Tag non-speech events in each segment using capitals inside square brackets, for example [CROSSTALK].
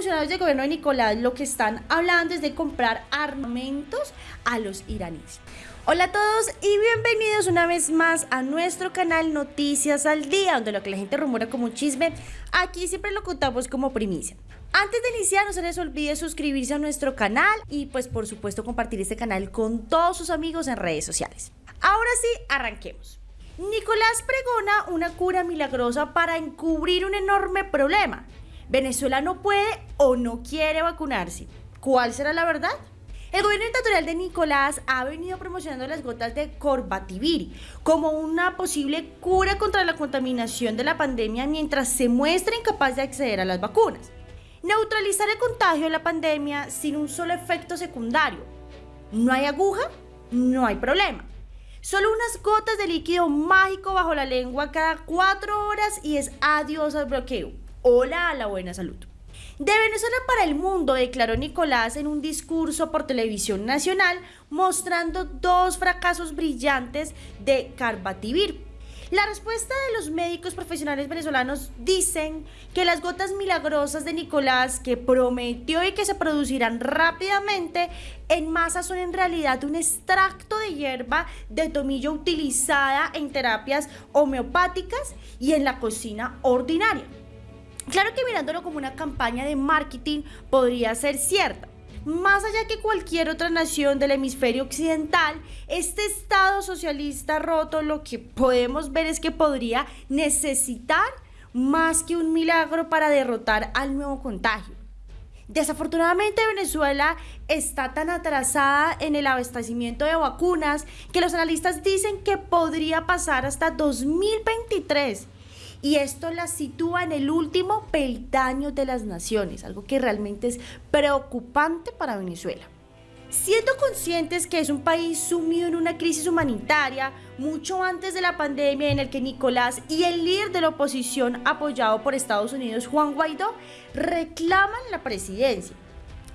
funcionarios del gobierno de Nicolás lo que están hablando es de comprar armamentos a los iraníes. Hola a todos y bienvenidos una vez más a nuestro canal Noticias al Día, donde lo que la gente rumora como un chisme, aquí siempre lo contamos como primicia. Antes de iniciar, no se les olvide suscribirse a nuestro canal y pues por supuesto compartir este canal con todos sus amigos en redes sociales. Ahora sí, arranquemos. Nicolás pregona una cura milagrosa para encubrir un enorme problema. Venezuela no puede o no quiere vacunarse. ¿Cuál será la verdad? El gobierno dictatorial de Nicolás ha venido promocionando las gotas de Corbativir como una posible cura contra la contaminación de la pandemia mientras se muestra incapaz de acceder a las vacunas. Neutralizar el contagio de la pandemia sin un solo efecto secundario. No hay aguja, no hay problema. Solo unas gotas de líquido mágico bajo la lengua cada cuatro horas y es adiós al bloqueo. Hola a la buena salud. De Venezuela para el mundo, declaró Nicolás en un discurso por televisión nacional mostrando dos fracasos brillantes de Carbativir la respuesta de los médicos profesionales venezolanos dicen que las gotas milagrosas de Nicolás, que prometió y que se producirán rápidamente en masa, son en realidad un extracto de hierba de tomillo utilizada en terapias homeopáticas y en la cocina ordinaria. Claro que mirándolo como una campaña de marketing podría ser cierta, más allá que cualquier otra nación del hemisferio occidental, este Estado socialista roto lo que podemos ver es que podría necesitar más que un milagro para derrotar al nuevo contagio. Desafortunadamente Venezuela está tan atrasada en el abastecimiento de vacunas que los analistas dicen que podría pasar hasta 2023 y esto la sitúa en el último peldaño de las naciones, algo que realmente es preocupante para Venezuela. Siendo conscientes que es un país sumido en una crisis humanitaria mucho antes de la pandemia en el que Nicolás y el líder de la oposición apoyado por Estados Unidos, Juan Guaidó, reclaman la presidencia.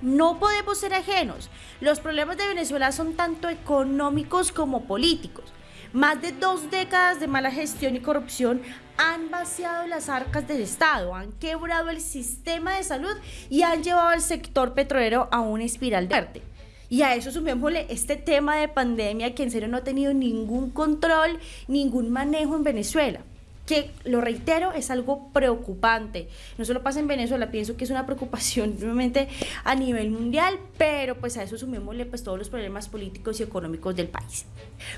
No podemos ser ajenos. Los problemas de Venezuela son tanto económicos como políticos. Más de dos décadas de mala gestión y corrupción han vaciado las arcas del Estado, han quebrado el sistema de salud y han llevado al sector petrolero a una espiral de arte. Y a eso sumémosle este tema de pandemia que en serio no ha tenido ningún control, ningún manejo en Venezuela que lo reitero, es algo preocupante. No solo pasa en Venezuela, pienso que es una preocupación [LAUGHS] realmente a nivel mundial, pero pues a eso sumémosle pues todos los problemas políticos y económicos del país.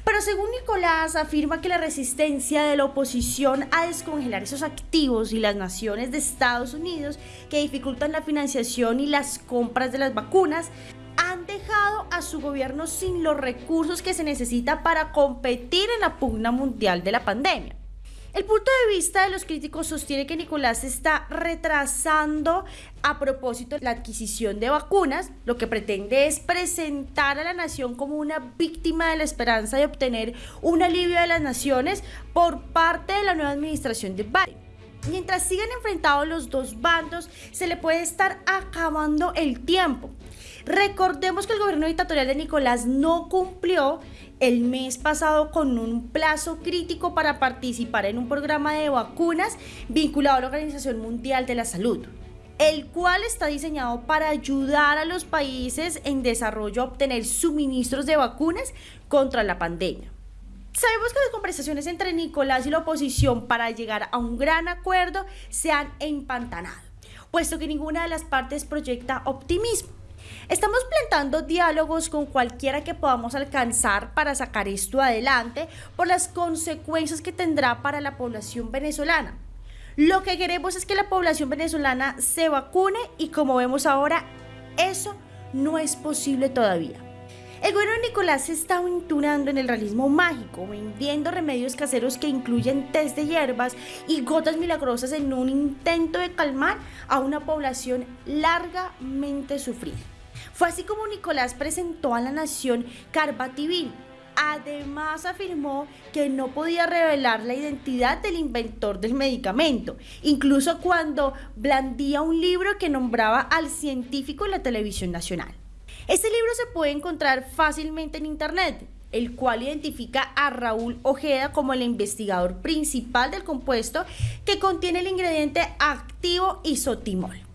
Pero según Nicolás, afirma que la resistencia de la oposición a descongelar esos activos y las naciones de Estados Unidos que dificultan la financiación y las compras de las vacunas han dejado a su gobierno sin los recursos que se necesita para competir en la pugna mundial de la pandemia. El punto de vista de los críticos sostiene que Nicolás está retrasando a propósito la adquisición de vacunas, lo que pretende es presentar a la nación como una víctima de la esperanza de obtener un alivio de las naciones por parte de la nueva administración de Biden. Mientras sigan enfrentados los dos bandos, se le puede estar acabando el tiempo. Recordemos que el gobierno dictatorial de Nicolás no cumplió el mes pasado con un plazo crítico para participar en un programa de vacunas vinculado a la Organización Mundial de la Salud, el cual está diseñado para ayudar a los países en desarrollo a obtener suministros de vacunas contra la pandemia. Sabemos que las conversaciones entre Nicolás y la oposición para llegar a un gran acuerdo se han empantanado, puesto que ninguna de las partes proyecta optimismo. Estamos plantando diálogos con cualquiera que podamos alcanzar para sacar esto adelante por las consecuencias que tendrá para la población venezolana. Lo que queremos es que la población venezolana se vacune y como vemos ahora, eso no es posible todavía. El gobierno de Nicolás se está aventurando en el realismo mágico, vendiendo remedios caseros que incluyen test de hierbas y gotas milagrosas en un intento de calmar a una población largamente sufrida. Fue así como Nicolás presentó a la nación Carbativir. Además afirmó que no podía revelar la identidad del inventor del medicamento, incluso cuando blandía un libro que nombraba al científico en la televisión nacional. Este libro se puede encontrar fácilmente en internet, el cual identifica a Raúl Ojeda como el investigador principal del compuesto que contiene el ingrediente activo isotimol.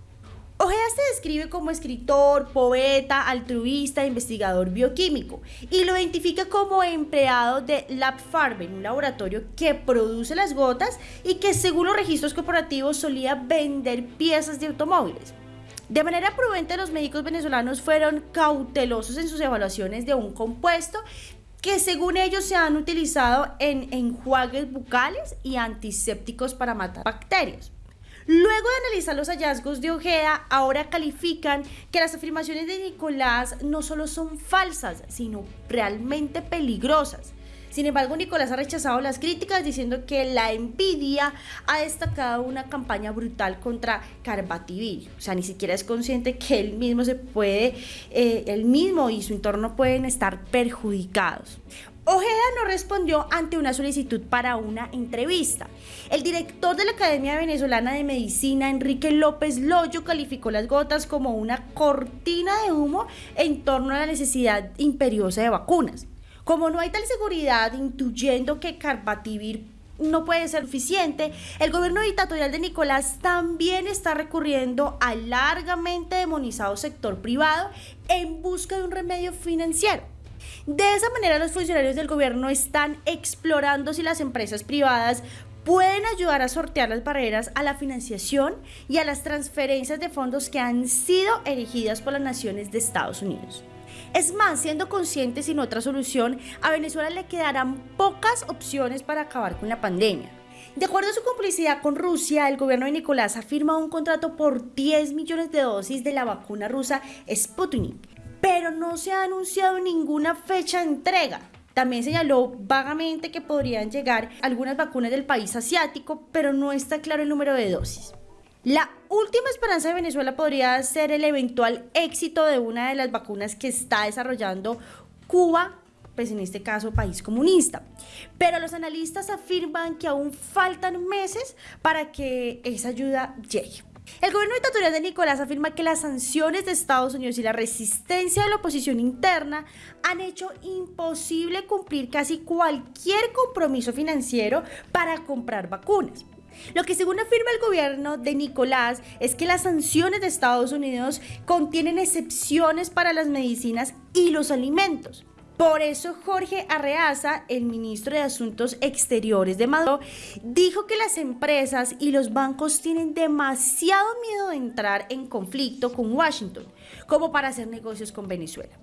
Ojeda se describe como escritor, poeta, altruista, investigador bioquímico y lo identifica como empleado de Lab Farben, un laboratorio que produce las gotas y que según los registros corporativos solía vender piezas de automóviles. De manera prudente, los médicos venezolanos fueron cautelosos en sus evaluaciones de un compuesto que según ellos se han utilizado en enjuagues bucales y antisépticos para matar bacterias. Luego de analizar los hallazgos de Ojeda, ahora califican que las afirmaciones de Nicolás no solo son falsas, sino realmente peligrosas. Sin embargo, Nicolás ha rechazado las críticas diciendo que la envidia ha destacado una campaña brutal contra Carbativir. O sea, ni siquiera es consciente que él mismo se puede, eh, él mismo y su entorno pueden estar perjudicados. Ojeda no respondió ante una solicitud para una entrevista. El director de la Academia Venezolana de Medicina, Enrique López Loyo, calificó las gotas como una cortina de humo en torno a la necesidad imperiosa de vacunas. Como no hay tal seguridad, intuyendo que Carbativir no puede ser suficiente, el gobierno dictatorial de Nicolás también está recurriendo al largamente demonizado sector privado en busca de un remedio financiero. De esa manera los funcionarios del gobierno están explorando si las empresas privadas pueden ayudar a sortear las barreras a la financiación y a las transferencias de fondos que han sido erigidas por las naciones de Estados Unidos. Es más, siendo conscientes sin otra solución, a Venezuela le quedarán pocas opciones para acabar con la pandemia. De acuerdo a su complicidad con Rusia, el gobierno de Nicolás ha firmado un contrato por 10 millones de dosis de la vacuna rusa Sputnik pero no se ha anunciado ninguna fecha de entrega. También señaló vagamente que podrían llegar algunas vacunas del país asiático, pero no está claro el número de dosis. La última esperanza de Venezuela podría ser el eventual éxito de una de las vacunas que está desarrollando Cuba, pues en este caso país comunista. Pero los analistas afirman que aún faltan meses para que esa ayuda llegue. El gobierno dictatorial de Nicolás afirma que las sanciones de Estados Unidos y la resistencia de la oposición interna han hecho imposible cumplir casi cualquier compromiso financiero para comprar vacunas. Lo que según afirma el gobierno de Nicolás es que las sanciones de Estados Unidos contienen excepciones para las medicinas y los alimentos. Por eso Jorge Arreaza, el ministro de Asuntos Exteriores de Maduro, dijo que las empresas y los bancos tienen demasiado miedo de entrar en conflicto con Washington como para hacer negocios con Venezuela.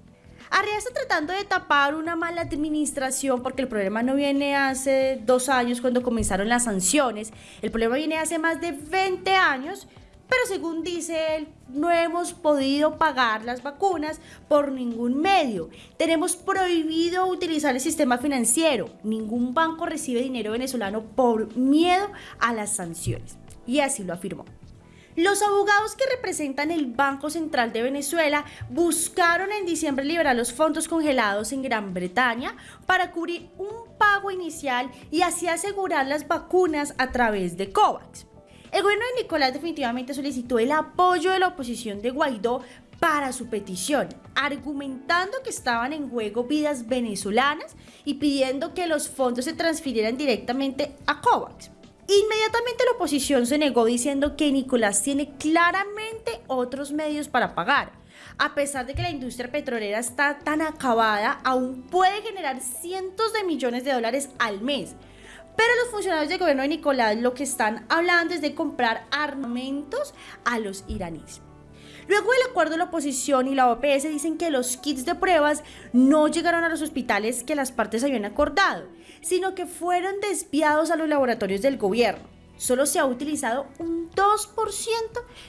Arreaza tratando de tapar una mala administración porque el problema no viene hace dos años cuando comenzaron las sanciones, el problema viene hace más de 20 años pero según dice él, no hemos podido pagar las vacunas por ningún medio. Tenemos prohibido utilizar el sistema financiero. Ningún banco recibe dinero venezolano por miedo a las sanciones. Y así lo afirmó. Los abogados que representan el Banco Central de Venezuela buscaron en diciembre liberar los fondos congelados en Gran Bretaña para cubrir un pago inicial y así asegurar las vacunas a través de COVAX. El gobierno de Nicolás definitivamente solicitó el apoyo de la oposición de Guaidó para su petición, argumentando que estaban en juego vidas venezolanas y pidiendo que los fondos se transfirieran directamente a COVAX. Inmediatamente la oposición se negó diciendo que Nicolás tiene claramente otros medios para pagar. A pesar de que la industria petrolera está tan acabada, aún puede generar cientos de millones de dólares al mes pero los funcionarios del gobierno de Nicolás lo que están hablando es de comprar armamentos a los iraníes. Luego del acuerdo de la oposición y la OPS dicen que los kits de pruebas no llegaron a los hospitales que las partes habían acordado, sino que fueron desviados a los laboratorios del gobierno. Solo se ha utilizado un 2%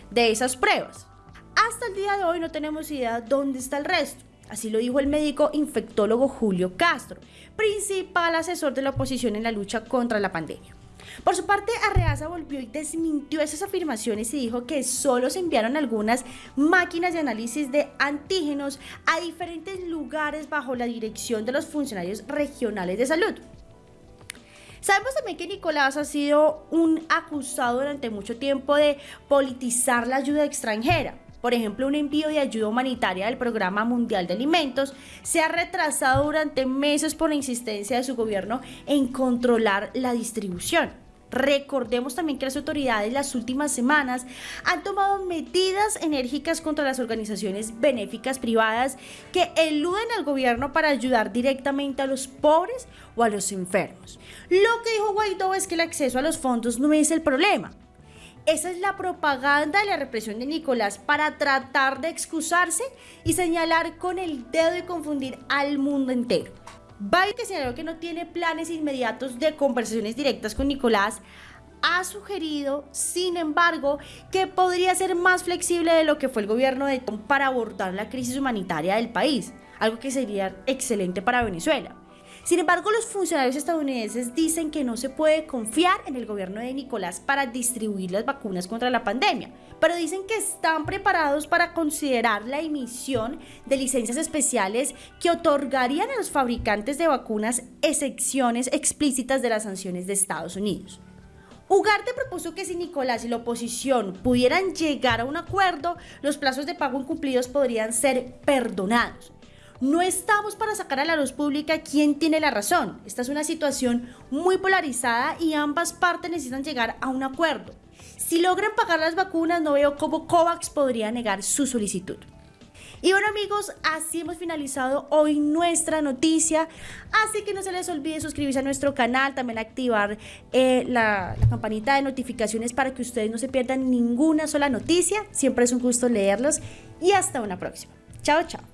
de esas pruebas. Hasta el día de hoy no tenemos idea dónde está el resto. Así lo dijo el médico infectólogo Julio Castro, principal asesor de la oposición en la lucha contra la pandemia. Por su parte, Arreaza volvió y desmintió esas afirmaciones y dijo que solo se enviaron algunas máquinas de análisis de antígenos a diferentes lugares bajo la dirección de los funcionarios regionales de salud. Sabemos también que Nicolás ha sido un acusado durante mucho tiempo de politizar la ayuda extranjera. Por ejemplo, un envío de ayuda humanitaria del Programa Mundial de Alimentos se ha retrasado durante meses por la insistencia de su gobierno en controlar la distribución. Recordemos también que las autoridades las últimas semanas han tomado medidas enérgicas contra las organizaciones benéficas privadas que eluden al gobierno para ayudar directamente a los pobres o a los enfermos. Lo que dijo Guaidó es que el acceso a los fondos no es el problema. Esa es la propaganda de la represión de Nicolás para tratar de excusarse y señalar con el dedo y confundir al mundo entero. Biden, que señaló que no tiene planes inmediatos de conversaciones directas con Nicolás, ha sugerido, sin embargo, que podría ser más flexible de lo que fue el gobierno de Trump para abordar la crisis humanitaria del país, algo que sería excelente para Venezuela. Sin embargo, los funcionarios estadounidenses dicen que no se puede confiar en el gobierno de Nicolás para distribuir las vacunas contra la pandemia, pero dicen que están preparados para considerar la emisión de licencias especiales que otorgarían a los fabricantes de vacunas excepciones explícitas de las sanciones de Estados Unidos. Ugarte propuso que si Nicolás y la oposición pudieran llegar a un acuerdo, los plazos de pago incumplidos podrían ser perdonados. No estamos para sacar a la luz pública quién tiene la razón. Esta es una situación muy polarizada y ambas partes necesitan llegar a un acuerdo. Si logran pagar las vacunas, no veo cómo COVAX podría negar su solicitud. Y bueno amigos, así hemos finalizado hoy nuestra noticia. Así que no se les olvide suscribirse a nuestro canal, también activar eh, la, la campanita de notificaciones para que ustedes no se pierdan ninguna sola noticia. Siempre es un gusto leerlos y hasta una próxima. Chao, chao.